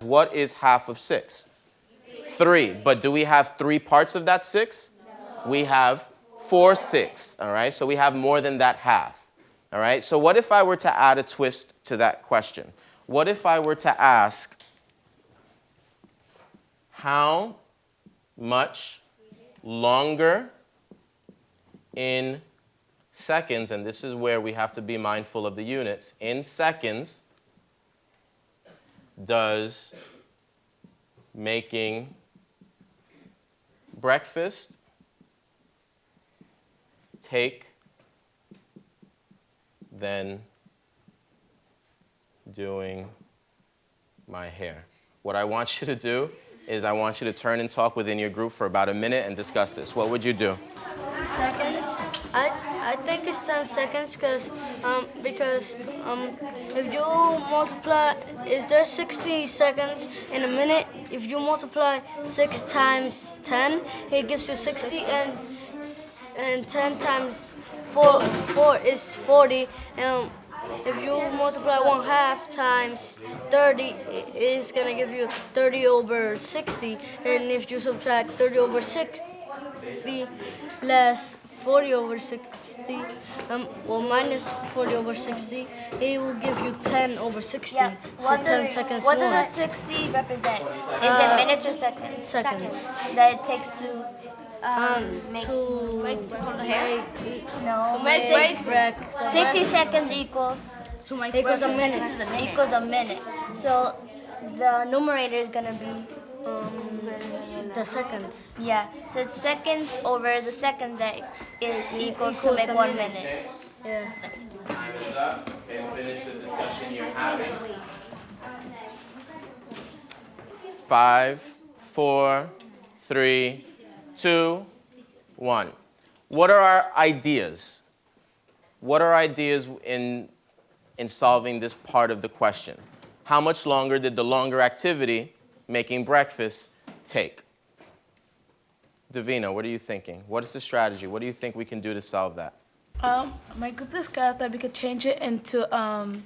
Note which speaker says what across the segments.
Speaker 1: what is half of 6? 3. But do we have three parts of that 6? We have 4 6. All right, so we have more than that half. All right, so what if I were to add a twist to that question? What if I were to ask, how much longer in seconds, and this is where we have to be mindful of the units, in seconds does making breakfast take than doing my hair. What I want you to do is I want you to turn and talk within your group for about a minute and discuss this. What would you do?
Speaker 2: seconds. I I think it's 10 seconds cause, um, because um, if you multiply, is there 60 seconds in a minute? If you multiply 6 times 10, it gives you 60 and and 10 times 4, 4 is 40. And if you multiply 1 half times 30, it's going to give you 30 over 60. And if you subtract 30 over 60, less 40 over 60, um, well, minus 40 over 60, it will give you 10 over 60.
Speaker 3: Yeah.
Speaker 2: So
Speaker 3: What
Speaker 2: 10
Speaker 3: does,
Speaker 2: seconds
Speaker 3: what
Speaker 2: more.
Speaker 3: does a 60 represent? Is
Speaker 2: Uh,
Speaker 3: it minutes or seconds?
Speaker 2: seconds.
Speaker 3: That it takes to um,
Speaker 2: um,
Speaker 3: make,
Speaker 2: to
Speaker 3: make to hold the hair?
Speaker 2: make,
Speaker 3: No.
Speaker 2: to make break,
Speaker 3: 60 seconds equals
Speaker 2: equals a minute.
Speaker 3: equals a minute. So the numerator is gonna be
Speaker 2: Um, the seconds.
Speaker 3: yeah. So it's seconds over the second that it equals to make one
Speaker 2: minute.
Speaker 3: minute.
Speaker 2: Yeah.
Speaker 1: Time is up and finish the discussion you're having. Five, four, three, two, one. What are our ideas? What are ideas in, in solving this part of the question? How much longer did the longer activity, making breakfast, take? Davina, what are you thinking? What is the strategy? What do you think we can do to solve that?
Speaker 4: Um, my group discussed that we could change it into um,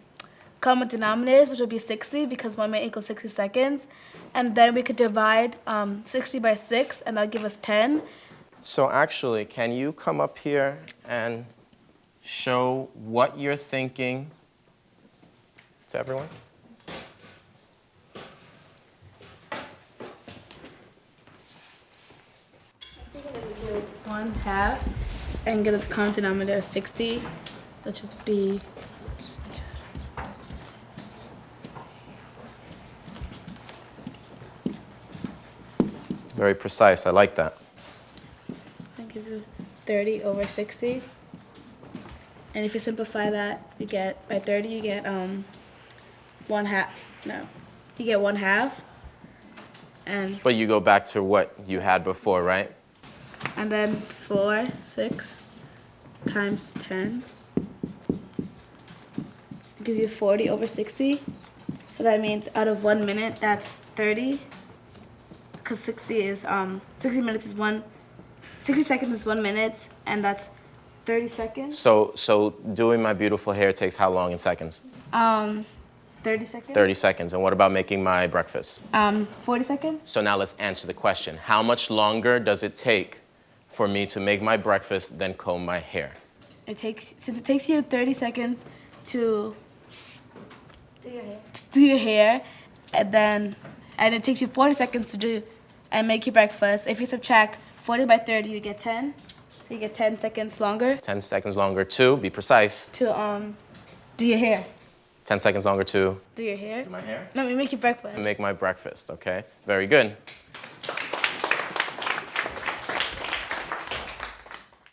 Speaker 4: common denominators, which would be 60 because one minute equals 60 seconds. And then we could divide um, 60 by 6, and that'll give us 10.
Speaker 1: So actually, can you come up here and show what you're thinking to everyone?
Speaker 4: One half, and get a common denominator of 60, which would be
Speaker 1: Very precise. I like that.
Speaker 4: I give you 30 over 60. And if you simplify that, you get, by 30, you get um, one half, no, you get one half. And,
Speaker 1: But you go back to what you had before, right?
Speaker 4: And then 4, 6 times 10 it gives you 40 over 60. So that means out of one minute, that's 30. Because 60 is, um, 60 minutes is one, 60 seconds is one minute, and that's 30 seconds.
Speaker 1: So, so doing my beautiful hair takes how long in seconds?
Speaker 4: Um, 30 seconds?
Speaker 1: 30 seconds. And what about making my breakfast?
Speaker 4: Um, 40 seconds?
Speaker 1: So now let's answer the question. How much longer does it take for me to make my breakfast then comb my hair?
Speaker 4: It takes, since it takes you 30 seconds to
Speaker 3: Do your hair.
Speaker 4: to do your hair, and then, and it takes you 40 seconds to do and make your breakfast. If you subtract 40 by 30, you get 10. So you get 10 seconds longer
Speaker 1: 10 seconds longer to, be precise.
Speaker 4: to um, do your hair.
Speaker 1: 10 seconds longer to
Speaker 4: Do your hair?
Speaker 1: Do my hair?
Speaker 4: No, we make your breakfast.
Speaker 1: To make my breakfast, okay? Very good.